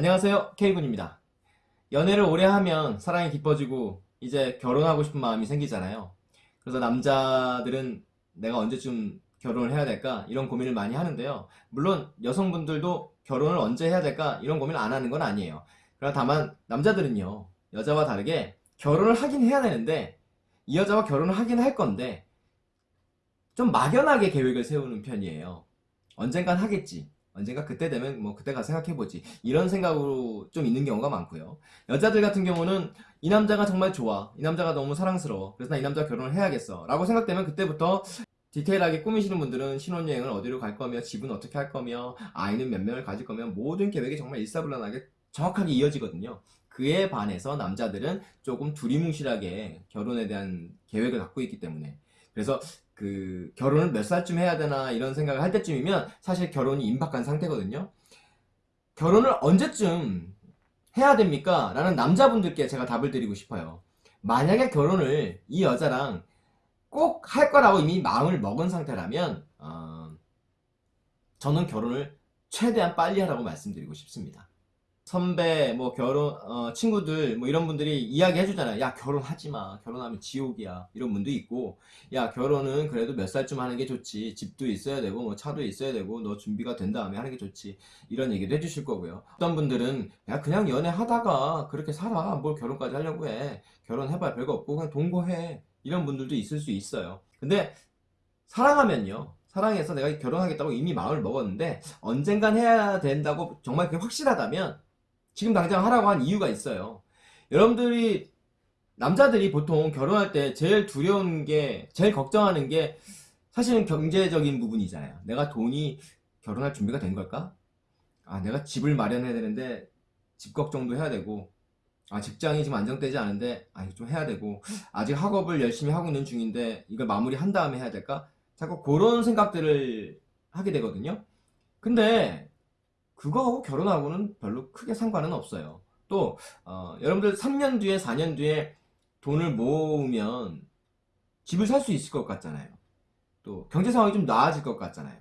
안녕하세요. K군입니다. 연애를 오래 하면 사랑이 깊어지고 이제 결혼하고 싶은 마음이 생기잖아요. 그래서 남자들은 내가 언제쯤 결혼을 해야 될까 이런 고민을 많이 하는데요. 물론 여성분들도 결혼을 언제 해야 될까 이런 고민을 안 하는 건 아니에요. 그러나 다만 남자들은요 여자와 다르게 결혼을 하긴 해야 되는데 이 여자와 결혼을 하긴 할 건데 좀 막연하게 계획을 세우는 편이에요. 언젠간 하겠지 언젠가 그때 되면 뭐 그때 가서 생각해보지. 이런 생각으로 좀 있는 경우가 많고요. 여자들 같은 경우는 이 남자가 정말 좋아. 이 남자가 너무 사랑스러워. 그래서 나 이 남자와 결혼을 해야겠어. 라고 생각되면 그때부터 디테일하게 꾸미시는 분들은 신혼여행을 어디로 갈 거며 집은 어떻게 할 거며 아이는 몇 명을 가질 거며 모든 계획이 정말 일사불란하게 정확하게 이어지거든요. 그에 반해서 남자들은 조금 두리뭉실하게 결혼에 대한 계획을 갖고 있기 때문에. 그래서 그 결혼을 몇 살쯤 해야 되나 이런 생각을 할 때쯤이면 사실 결혼이 임박한 상태거든요. 결혼을 언제쯤 해야 됩니까? 라는 남자분들께 제가 답을 드리고 싶어요. 만약에 결혼을 이 여자랑 꼭 할 거라고 이미 마음을 먹은 상태라면 어, 저는 결혼을 최대한 빨리 하라고 말씀드리고 싶습니다 선배, 뭐 결혼, 어, 친구들, 뭐 이런 분들이 이야기 해주잖아요. 야, 결혼하지 마. 결혼하면 지옥이야. 이런 분도 있고, 야, 결혼은 그래도 몇 살쯤 하는 게 좋지. 집도 있어야 되고, 뭐 차도 있어야 되고, 너 준비가 된 다음에 하는 게 좋지. 이런 얘기도 해주실 거고요. 어떤 분들은, 야, 그냥 연애하다가 그렇게 살아. 뭘 결혼까지 하려고 해. 결혼해봐야 별거 없고, 그냥 동거해. 이런 분들도 있을 수 있어요. 근데, 사랑하면요. 사랑해서 내가 결혼하겠다고 이미 마음을 먹었는데, 언젠간 해야 된다고 정말 그게 확실하다면, 지금 당장 하라고 한 이유가 있어요. 여러분들이 남자들이 보통 결혼할 때 제일 두려운 게 제일 걱정하는 게 사실은 경제적인 부분이잖아요. 내가 돈이 결혼할 준비가 된 걸까? 아 내가 집을 마련해야 되는데 집 걱정도 해야 되고 아 직장이 지금 안정되지 않은데 아 이거 좀 해야 되고 아직 학업을 열심히 하고 있는 중인데 이걸 마무리한 다음에 해야 될까? 자꾸 그런 생각들을 하게 되거든요. 근데 그거하고 결혼하고는 별로 크게 상관은 없어요. 또 어, 여러분들 3년 뒤에 4년 뒤에 돈을 모으면 집을 살 수 있을 것 같잖아요. 또 경제 상황이 좀 나아질 것 같잖아요.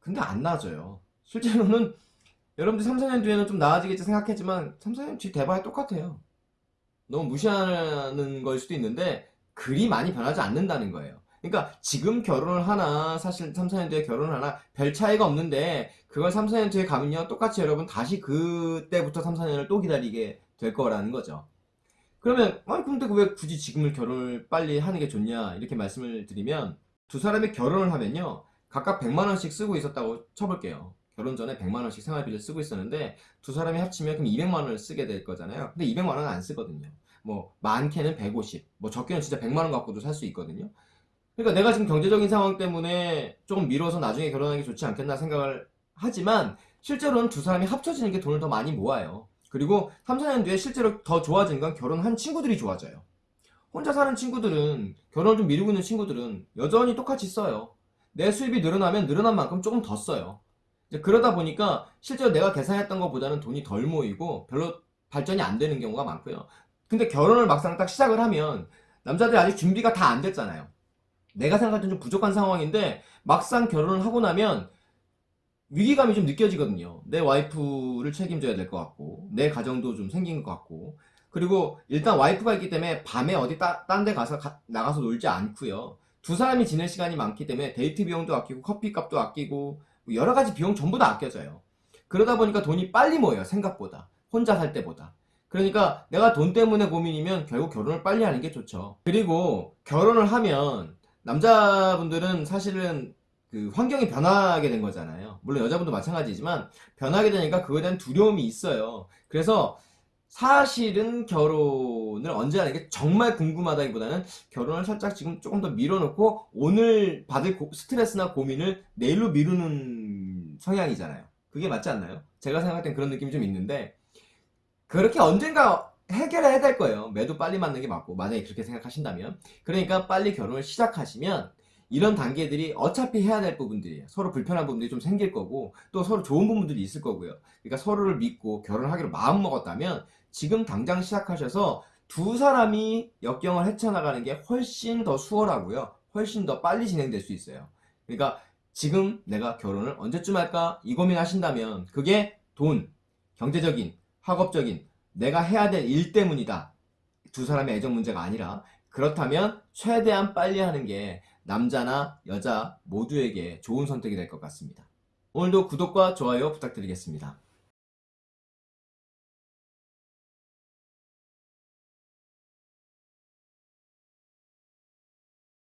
근데 안 나아져요. 실제로는 여러분들 3, 4년 뒤에는 좀 나아지겠지 생각했지만 3, 4년 뒤 대봐야 똑같아요. 너무 무시하는 걸 수도 있는데 그리 많이 변하지 않는다는 거예요. 그러니까 지금 결혼을 하나 사실 3, 4년 뒤에 결혼을 하나 별 차이가 없는데 그걸 3, 4년 뒤에 가면요. 똑같이 여러분 다시 그때부터 3, 4년을 또 기다리게 될 거라는 거죠. 그러면 아니 근데 왜 굳이 지금을 결혼을 빨리 하는 게 좋냐 이렇게 말씀을 드리면 두 사람이 결혼을 하면요. 각각 100만원씩 쓰고 있었다고 쳐볼게요. 결혼 전에 100만원씩 생활비를 쓰고 있었는데 두 사람이 합치면 그럼 200만원을 쓰게 될 거잖아요. 근데 200만원은 안 쓰거든요. 뭐 많게는 150, 뭐 적게는 진짜 100만원 갖고도 살 수 있거든요 그러니까 내가 지금 경제적인 상황 때문에 조금 미뤄서 나중에 결혼하는 게 좋지 않겠나 생각을 하지만 실제로는 두 사람이 합쳐지는 게 돈을 더 많이 모아요. 그리고 3, 4년 뒤에 실제로 더 좋아지는 건 결혼한 친구들이 좋아져요. 혼자 사는 친구들은 결혼을 좀 미루고 있는 친구들은 여전히 똑같이 써요. 내 수입이 늘어나면 늘어난 만큼 조금 더 써요. 그러다 보니까 실제로 내가 계산했던 것보다는 돈이 덜 모이고 별로 발전이 안 되는 경우가 많고요. 근데 결혼을 막상 딱 시작을 하면 남자들이 아직 준비가 다 안 됐잖아요. 내가 생각할 땐 좀 부족한 상황인데 막상 결혼을 하고 나면 위기감이 좀 느껴지거든요. 내 와이프를 책임져야 될 것 같고 내 가정도 좀 생긴 것 같고 그리고 일단 와이프가 있기 때문에 밤에 어디 딴 데 가서 가, 나가서 놀지 않고요. 두 사람이 지낼 시간이 많기 때문에 데이트 비용도 아끼고 커피 값도 아끼고 뭐 여러 가지 비용 전부 다 아껴져요. 그러다 보니까 돈이 빨리 모여요. 생각보다. 혼자 살 때보다. 그러니까 내가 돈 때문에 고민이면 결국 결혼을 빨리 하는 게 좋죠. 그리고 결혼을 하면 남자분들은 사실은 그 환경이 변하게 된 거잖아요. 물론 여자분도 마찬가지지만 변하게 되니까 그거에 대한 두려움이 있어요. 그래서 사실은 결혼을 언제 하는 게 정말 궁금하다기보다는 결혼을 살짝 지금 조금 더 밀어놓고 오늘 받을 고, 스트레스나 고민을 내일로 미루는 성향이잖아요. 그게 맞지 않나요? 제가 생각할 땐 그런 느낌이 좀 있는데 그렇게 언젠가 해결해야 될 거예요. 매도 빨리 맞는 게 맞고 만약에 그렇게 생각하신다면 그러니까 빨리 결혼을 시작하시면 이런 단계들이 어차피 해야 될 부분들이에요. 서로 불편한 부분들이 좀 생길 거고 또 서로 좋은 부분들이 있을 거고요. 그러니까 서로를 믿고 결혼하기로 마음먹었다면 지금 당장 시작하셔서 두 사람이 역경을 헤쳐나가는 게 훨씬 더 수월하고요. 훨씬 더 빨리 진행될 수 있어요. 그러니까 지금 내가 결혼을 언제쯤 할까 이 고민하신다면 그게 돈, 경제적인, 학업적인, 내가 해야 될 일 때문이다. 두 사람의 애정 문제가 아니라 그렇다면 최대한 빨리 하는 게 남자나 여자 모두에게 좋은 선택이 될 것 같습니다. 오늘도 구독과 좋아요 부탁드리겠습니다.